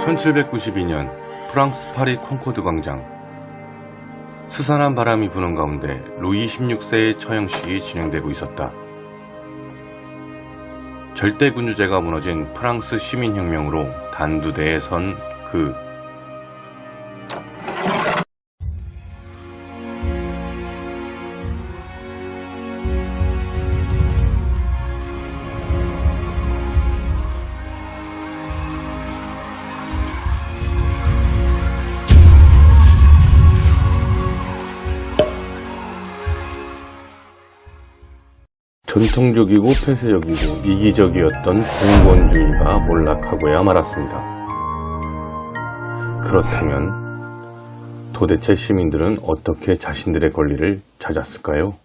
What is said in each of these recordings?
1792년 프랑스 파리 콩코드 광장 스산한 바람이 부는 가운데 루이 16세의 처형식이 진행되고 있었다. 절대군주제가 무너진 프랑스 시민혁명으로 단두대에 선 그 전통적이고 폐쇄적이고 이기적이었던 공권주의가 몰락하고야 말았습니다. 그렇다면 도대체 시민들은 어떻게 자신들의 권리를 찾았을까요?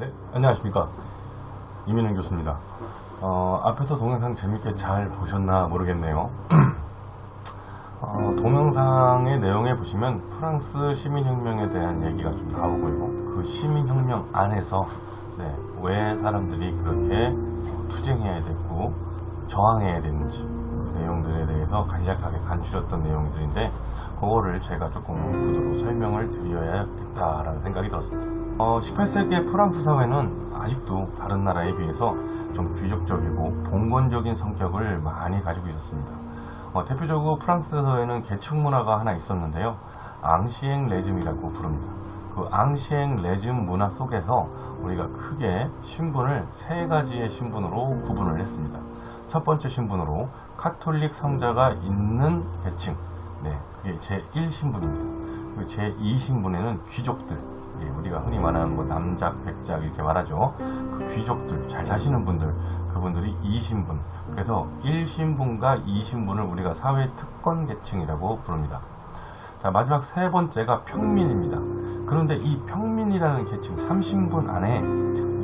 네, 안녕하십니까. 이민현 교수입니다. 어, 앞에서 동영상 재밌게 잘 보셨나 모르겠네요. 어, 동영상의 내용에 보시면 프랑스 시민혁명에 대한 얘기가 좀 나오고요. 그 시민혁명 안에서 네, 왜 사람들이 그렇게 투쟁해야 됐고 저항해야 되는지 그 내용들에 대해서 간략하게 간추렸던 내용들인데 그거를 제가 조금 구도로 설명을 드려야겠다라는 생각이 들었습니다. 어, 18세기의 프랑스 사회는 아직도 다른 나라에 비해서 좀 귀족적이고 봉건적인 성격을 많이 가지고 있었습니다. 어, 대표적으로 프랑스 사회는 계층 문화가 하나 있었는데요. 앙시엥 레즘이라고 부릅니다. 그 앙시엥 레즘 문화 속에서 우리가 크게 신분을 세 가지의 신분으로 구분을 했습니다. 첫 번째 신분으로 카톨릭 성자가 있는 계층, 네, 그게 제1신분입니다. 그 제2신분에는 귀족들, 예, 우리가 흔히 말하는 뭐 남작, 백작 이렇게 말하죠. 그 귀족들, 잘 사시는 분들, 그분들이 2신분. 그래서 1신분과 2신분을 우리가 사회 특권 계층이라고 부릅니다. 자, 마지막 세 번째가 평민입니다. 그런데 이 평민이라는 계층 30분 안에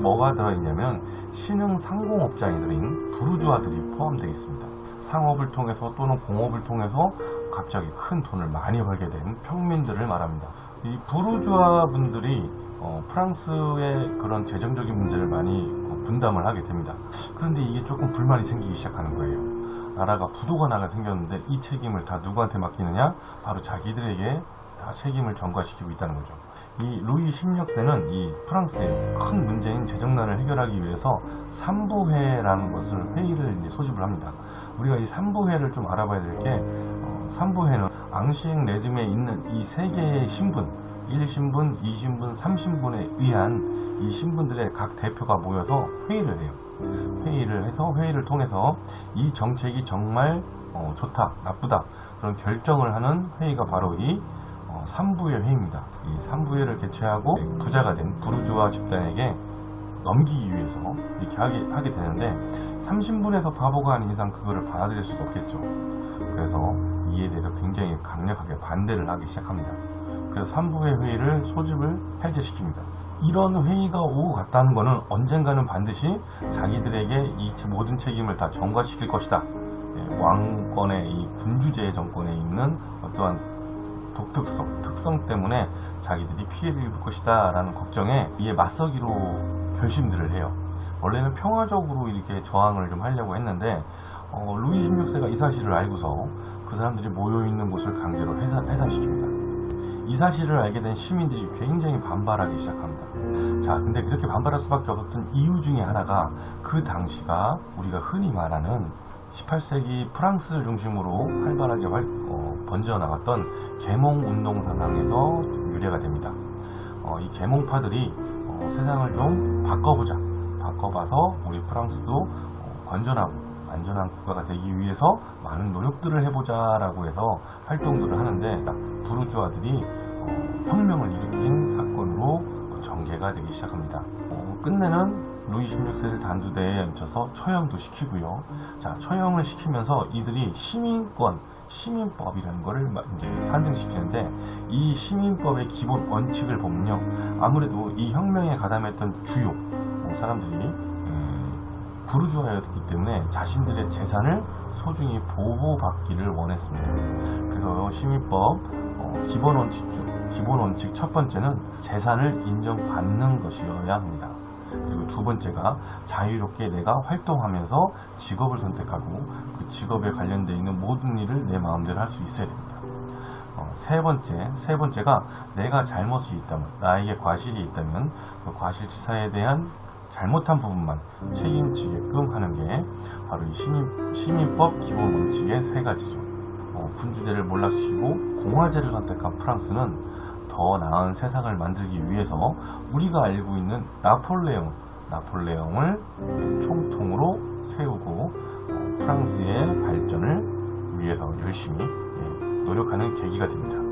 뭐가 들어있냐면 신흥 상공업자들인 부르주아들이 포함되어 있습니다. 상업을 통해서 또는 공업을 통해서 갑자기 큰 돈을 많이 벌게 된 평민들을 말합니다. 이 부르주아 분들이 어, 프랑스의 그런 재정적인 문제를 많이 어, 분담을 하게 됩니다. 그런데 이게 조금 불만이 생기기 시작하는 거예요. 나라가 부도가 나게 생겼는데 이 책임을 다 누구한테 맡기느냐? 바로 자기들에게 다 책임을 전가시키고 있다는 거죠. 이 루이 16세는 이 프랑스의 큰 문제인 재정난을 해결하기 위해서 삼부회라는 것을 회의를 소집을 합니다. 우리가 이 삼부회를 좀 알아봐야 될게 어, 삼부회는 앙시행 레즘에 있는 이 세 개의 신분 1신분, 2신분, 3신분에 의한 이 신분들의 각 대표가 모여서 회의를 해요. 회의를 해서 회의를 통해서 이 정책이 정말 어, 좋다, 나쁘다 그런 결정을 하는 회의가 바로 이 어, 3부회 회의입니다. 이 3부회를 개최하고 부자가 된 부르주아 집단에게 넘기기 위해서 이렇게 하게, 하게 되는데 3신분에서 바보가 아닌 이상 그거를 받아들일 수가 없겠죠. 그래서 이에 대해서 굉장히 강력하게 반대를 하기 시작합니다. 그래서 3부회 회의를 소집을 해제시킵니다. 이런 회의가 오고 갔다는 것은 언젠가는 반드시 자기들에게 이 모든 책임을 다 전가시킬 것이다. 예, 왕권의 이 군주제 정권에 있는 어떠한 독특성, 특성 때문에 자기들이 피해를 입을 것이다 라는 걱정에 이에 맞서기로 결심들을 해요. 원래는 평화적으로 이렇게 저항을 좀 하려고 했는데 어, 루이 16세가 이 사실을 알고서 그 사람들이 모여있는 곳을 강제로 해산, 해산시킵니다. 이 사실을 알게 된 시민들이 굉장히 반발하기 시작합니다. 자, 근데 그렇게 반발할 수밖에 없었던 이유 중에 하나가 그 당시가 우리가 흔히 말하는 18세기 프랑스를 중심으로 활발하게 활- 어, 번져 나갔던 계몽 운동 상황에서 유래가 됩니다. 어, 이 계몽파들이 어, 세상을 좀 바꿔보자, 바꿔봐서 우리 프랑스도 어, 건전하고 안전한 국가가 되기 위해서 많은 노력들을 해보자 라고 해서 활동들을 하는데 부르주아들이 어, 혁명을 일으킨 사건으로 전개가 되기 시작합니다. 어, 끝내는 루이 16세를 단두대에 얹혀서 처형도 시키고요. 자, 처형을 시키면서 이들이 시민권, 시민법이라는 것을 마- 이제 탄생시키는데 이 시민법의 기본 원칙을 보면요. 아무래도 이 혁명에 가담했던 주요 어, 사람들이 음, 부르주아였기 때문에 자신들의 재산을 소중히 보호받기를 원했습니다. 그래서 시민법 어, 기본 원칙 중 기본 원칙 첫 번째는 재산을 인정받는 것이어야 합니다. 그리고 두 번째가 자유롭게 내가 활동하면서 직업을 선택하고 그 직업에 관련되어 있는 모든 일을 내 마음대로 할 수 있어야 됩니다. 어, 세 번째, 세 번째가 내가 잘못이 있다면, 나에게 과실이 있다면 그 과실치사에 대한 잘못한 부분만 책임지게끔 하는 게 바로 이 시민, 시민법 기본 원칙의 세 가지죠. 어, 군주제를 몰락시키고 공화제를 선택한 프랑스는 더 나은 세상을 만들기 위해서 우리가 알고 있는 나폴레옹, 나폴레옹을 총통으로 세우고 어, 프랑스의 발전을 위해서 열심히 예, 노력하는 계기가 됩니다.